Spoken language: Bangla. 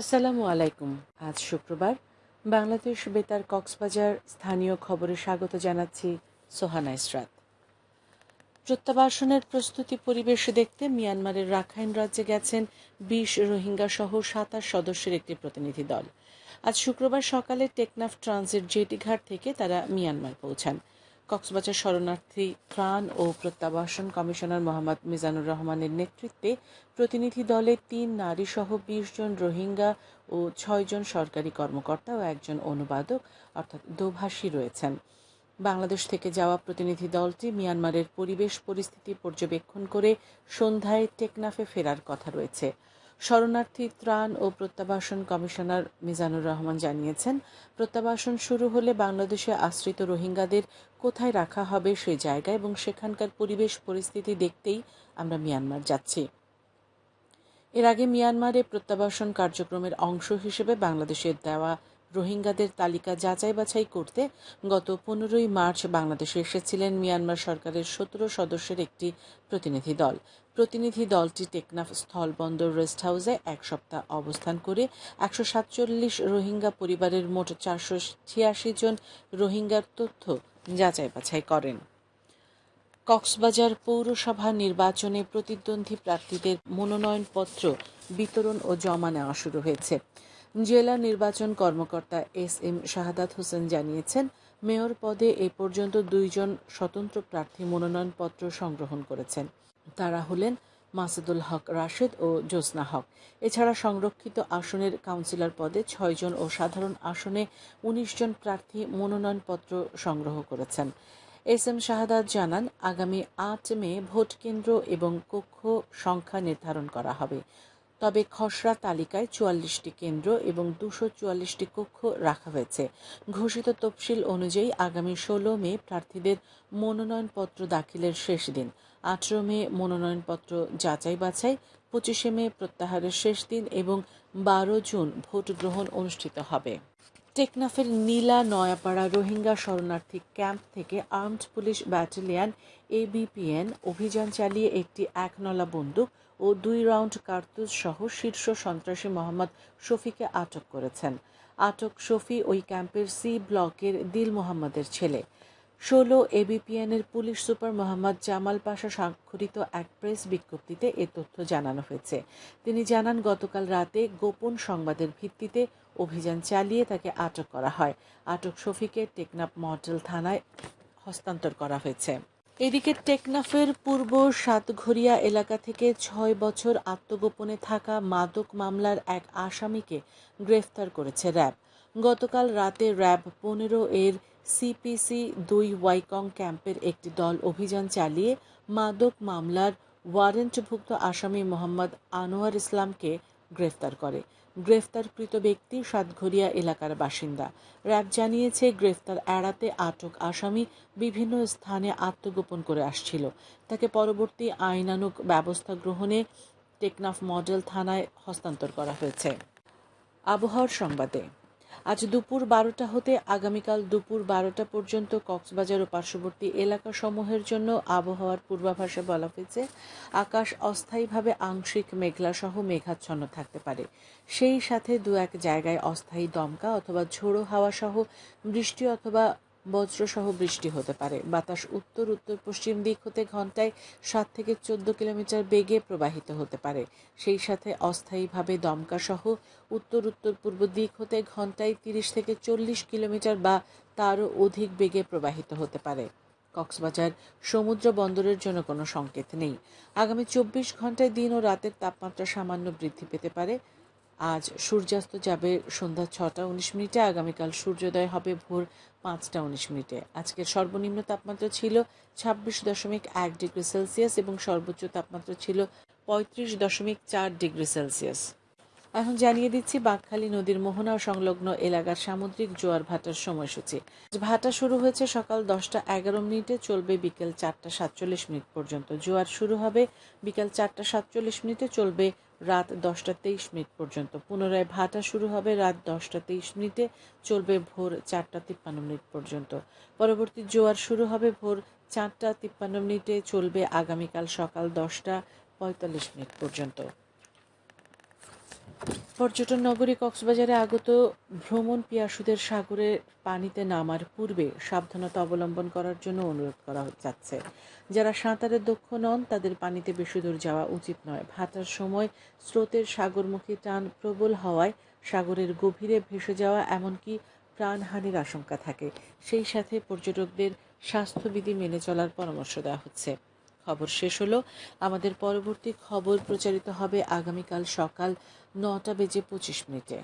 আসসালামু আলাইকুম। আজ শুক্রবার। বাংলাদেশ বেতার কক্সবাজার স্থানীয় খবরে স্বাগত জানাচ্ছি সোহানা ইসরাত। প্রত্যাবাসনের প্রস্তুতি পরিবেশ দেখতে মিয়ানমারের রাখাইন রাজ্যে গেছেন বিশ রোহিঙ্গা সহ সাতাশ সদস্যের একটি প্রতিনিধি দল। আজ শুক্রবার সকালে টেকনাফ ট্রানজিট জেটিঘাট থেকে তারা মিয়ানমার পৌঁছান। কক্সবাজার শরণার্থী ত্রাণ ও প্রত্যাবাসন কমিশনার মোহাম্মদ মিজানুর রহমানের নেতৃত্বে প্রতিনিধি দলে তিন নারী সহ বিশ জন রোহিঙ্গা ও ছয়জন সরকারি কর্মকর্তা ও একজন অনুবাদক, অর্থাৎ দোভাষী রয়েছেন। বাংলাদেশ থেকে যাওয়া প্রতিনিধি দলটি মিয়ানমারের পরিবেশ পরিস্থিতি পর্যবেক্ষণ করে সন্ধ্যায় টেকনাফে ফেরার কথা রয়েছে। শরণার্থী ত্রাণ ও প্রত্যাবাসন কমিশনার মিজানুর রহমান জানিয়েছেন, প্রত্যাবাসন শুরু হলে বাংলাদেশে আশ্রিত রোহিঙ্গাদের কোথায় রাখা হবে সেই জায়গা এবং সেখানকার পরিবেশ পরিস্থিতি দেখতেই আমরা মিয়ানমার যাচ্ছি। এর আগে মিয়ানমারে প্রত্যাবাসন কার্যক্রমের অংশ হিসেবে বাংলাদেশের দেওয়া রোহিঙ্গাদের তালিকা যাচাই বাছাই করতে গত পনেরোই মার্চ বাংলাদেশে এসেছিলেন মিয়ানমার সরকারের সতেরো সদস্যের একটি প্রতিনিধি দল। প্রতিনিধি দলটি টেকনাফ স্থলবন্দর রেস্ট হাউসে এক সপ্তাহ অবস্থান করে একশো সাতচল্লিশ রোহিঙ্গা পরিবারের মোট চারশো ছিয়াশি জন রোহিঙ্গার তথ্য যাচাই বাছাই করেন। কক্সবাজার পৌরসভা নির্বাচনে প্রতিদ্বন্দ্বী প্রার্থীদের মনোনয়নপত্র বিতরণ ও জমা নেওয়া শুরু হয়েছে। জেলা নির্বাচন কর্মকর্তা এস এম শাহাদাত হোসেন জানিয়েছেন, মেয়র পদে এ পর্যন্ত দুইজন স্বতন্ত্র প্রার্থী মনোনয়নপত্র সংগ্রহণ করেছেন। তারা হলেন মাসুদুল হক রাশেদ ও জ্যোৎস্না হক। এছাড়া সংরক্ষিত আসনের কাউন্সিলর পদে ছয়জন ও সাধারণ আসনে উনিশ জন প্রার্থী মনোনয়নপত্র সংগ্রহ করেছেন। এস এম শাহাদাত জানান, আগামী আট মে ভোট কেন্দ্র এবং কক্ষ সংখ্যা নির্ধারণ করা হবে। তবে খসড়া তালিকায় চুয়াল্লিশটি কেন্দ্র এবং দুশো চুয়াল্লিশটি কক্ষ রাখা হয়েছে। ঘোষিত তফসিল অনুযায়ী আগামী ষোলো মে প্রার্থীদের মনোনয়নপত্র দাখিলের শেষ দিন। আঠেরো মে মনোনয়নপত্র যাচাই বাছাই পঁচিশে মে প্রত্যাহারের শেষ দিন এবং বারো জুন ভোট গ্রহণ অনুষ্ঠিত হবে। টেকনাফের নীলা নয়াপাড়া রোহিঙ্গা শরণার্থী ক্যাম্প থেকে আর্মড পুলিশ ব্যাটালিয়ন এবিপিএন অভিযান চালিয়ে একটি একনলা বন্দুক ও দুই রাউন্ড কার্তুজ সহ শীর্ষ সন্ত্রাসী মোহাম্মদ শফিকে আটক করেছেন। আটক শফি ওই ক্যাম্পের সি ব্লকের দিল মোহাম্মদের ছেলে। ষোলো এবিপিএনের পুলিশ সুপার মোহাম্মদ জামাল পাশা স্বাক্ষরিত এক প্রেস বিজ্ঞপ্তিতে এ তথ্য জানানো হয়েছে। তিনি জানান, গতকাল রাতে গোপন সংবাদের ভিত্তিতে অভিযান চালিয়ে তাকে আটক করা হয়। আটক শফিকে টেকনাফ মডেল থানায় হস্তান্তর করা হয়েছে। এদিকে টেকনাফের পূর্ব সাতঘরিয়া এলাকা থেকে ছয় বছর আত্মগোপনে থাকা মাদক মামলার এক আসামিকে গ্রেফতার করেছে র্যাব। গতকাল রাতে র্যাব পনেরো এর সিপিসি দুই ওয়াইকং ক্যাম্পের একটি দল অভিযান চালিয়ে মাদক মামলার ওয়ারেন্টভুক্ত আসামি মোহাম্মদ আনোয়ার ইসলামকে গ্রেফতার করে। গ্রেফতারকৃত ব্যক্তি সাতঘরিয়া এলাকার বাসিন্দা। র্যাব জানিয়েছে, গ্রেফতার এড়াতে আটক আসামি বিভিন্ন স্থানে আত্মগোপন করে আসছিল। তাকে পরবর্তী আইনানুক ব্যবস্থা গ্রহণে টেকনাফ মডেল থানায় হস্তান্তর করা হয়েছে। আবহাওয়ার সংবাদে। আজ দুপুর বারোটা হতে আগামীকাল দুপুর বারোটা পর্যন্ত কক্সবাজার ও পার্শ্ববর্তী এলাকাসমূহের জন্য আবহাওয়ার পূর্বাভাসে বলা হয়েছে, আকাশ অস্থায়ীভাবে আংশিক মেঘলা সহ মেঘাচ্ছন্ন থাকতে পারে। সেই সাথে দু এক জায়গায় অস্থায়ী দমকা অথবা ঝোড়ো হাওয়া সহ বৃষ্টি অথবা বজ্রসহ বৃষ্টি হতে পারে। বাতাস উত্তর উত্তর, পশ্চিম দিক হতে ঘন্টায় সাত থেকে চোদ্দ কিলোমিটার বেগে প্রবাহিত হতে পারে। সেই সাথে অস্থায়ীভাবে দমকাসহ উত্তর উত্তর, পূর্ব দিক হতে ঘন্টায় তিরিশ থেকে চল্লিশ কিলোমিটার বা তারও অধিক বেগে প্রবাহিত হতে পারে। কক্সবাজার সমুদ্র বন্দরের জন্য কোনো সংকেত নেই। আগামী চব্বিশ ঘন্টায় দিন ও রাতের তাপমাত্রা সামান্য বৃদ্ধি পেতে পারে। আজ সূর্যাস্ত যাবে সন্ধ্যা ছটা উনিশ মিনিটে, আগামীকাল সূর্যোদয় হবে ভোর পাঁচটা উনিশ মিনিটে। আজকের সর্বনিম্ন তাপমাত্রা ছিল ছাব্বিশ দশমিক এক ডিগ্রি সেলসিয়াস এবং সর্বোচ্চ তাপমাত্রা ছিল পঁয়ত্রিশ দশমিক চার ডিগ্রি সেলসিয়াস। এখন জানিয়ে দিচ্ছি বাঘখালী নদীর মোহনা সংলগ্ন এলাকার সামুদ্রিক জোয়ার ভাটার সময়সূচি। ভাটা শুরু হয়েছে সকাল দশটা এগারো মিনিটে, চলবে বিকেল চারটা সাতচল্লিশ মিনিট পর্যন্ত। জোয়ার শুরু হবে বিকেল চারটা সাতচল্লিশ মিনিটে, চলবে রাত দশটা তেইশ মিনিট পর্যন্ত। পুনরায় ভাটা শুরু হবে রাত দশটা তেইশ মিনিটে, চলবে ভোর চারটা তিপ্পান্ন মিনিট পর্যন্ত। পরবর্তী জোয়ার শুরু হবে ভোর চারটা তিপ্পান্ন মিনিটে, চলবে আগামীকাল সকাল দশটা পঁয়তাল্লিশ মিনিট পর্যন্ত। পর্যটন নগরী কক্সবাজারে আগত ভ্রমণ পিয়াসুদের সাগরে পানিতে নামার পূর্বে সাবধানতা অবলম্বন করার জন্য অনুরোধ করা যাচ্ছে। যারা সাঁতারে দক্ষ নন, তাদের পানিতে বেশি দূর যাওয়া উচিত নয়। ভাটার সময় স্রোতের সাগরমুখী টান প্রবল হওয়ায় সাগরের গভীরে ভেসে যাওয়া এমনকি প্রাণহানির আশঙ্কা থাকে। সেই সাথে পর্যটকদের স্বাস্থ্যবিধি মেনে চলার পরামর্শ দেওয়া হচ্ছে। খবর শেষ হলো। আমাদের পরবর্তী খবর প্রচারিত হবে আগামীকাল সকাল নটা বেজে পঁচিশ মিনিটে।